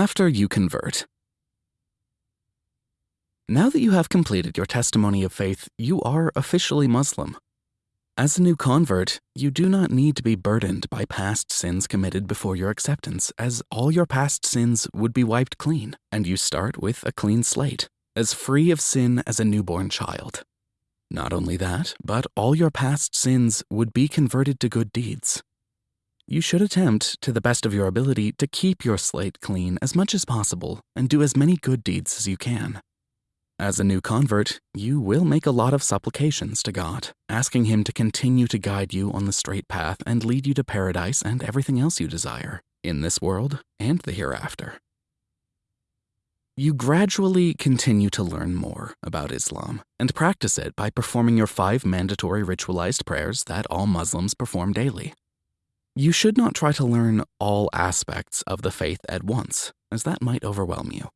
After you convert. Now that you have completed your testimony of faith, you are officially Muslim. As a new convert, you do not need to be burdened by past sins committed before your acceptance, as all your past sins would be wiped clean, and you start with a clean slate, as free of sin as a newborn child. Not only that, but all your past sins would be converted to good deeds. You should attempt, to the best of your ability, to keep your slate clean as much as possible and do as many good deeds as you can. As a new convert, you will make a lot of supplications to God, asking Him to continue to guide you on the straight path and lead you to paradise and everything else you desire, in this world and the hereafter. You gradually continue to learn more about Islam and practice it by performing your five mandatory ritualized prayers that all Muslims perform daily. You should not try to learn all aspects of the faith at once, as that might overwhelm you.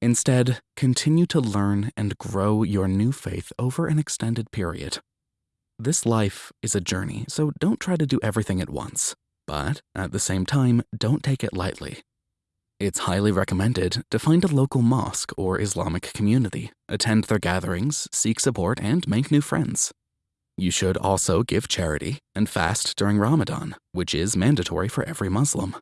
Instead, continue to learn and grow your new faith over an extended period. This life is a journey, so don't try to do everything at once. But at the same time, don't take it lightly. It's highly recommended to find a local mosque or Islamic community, attend their gatherings, seek support, and make new friends. You should also give charity and fast during Ramadan, which is mandatory for every Muslim.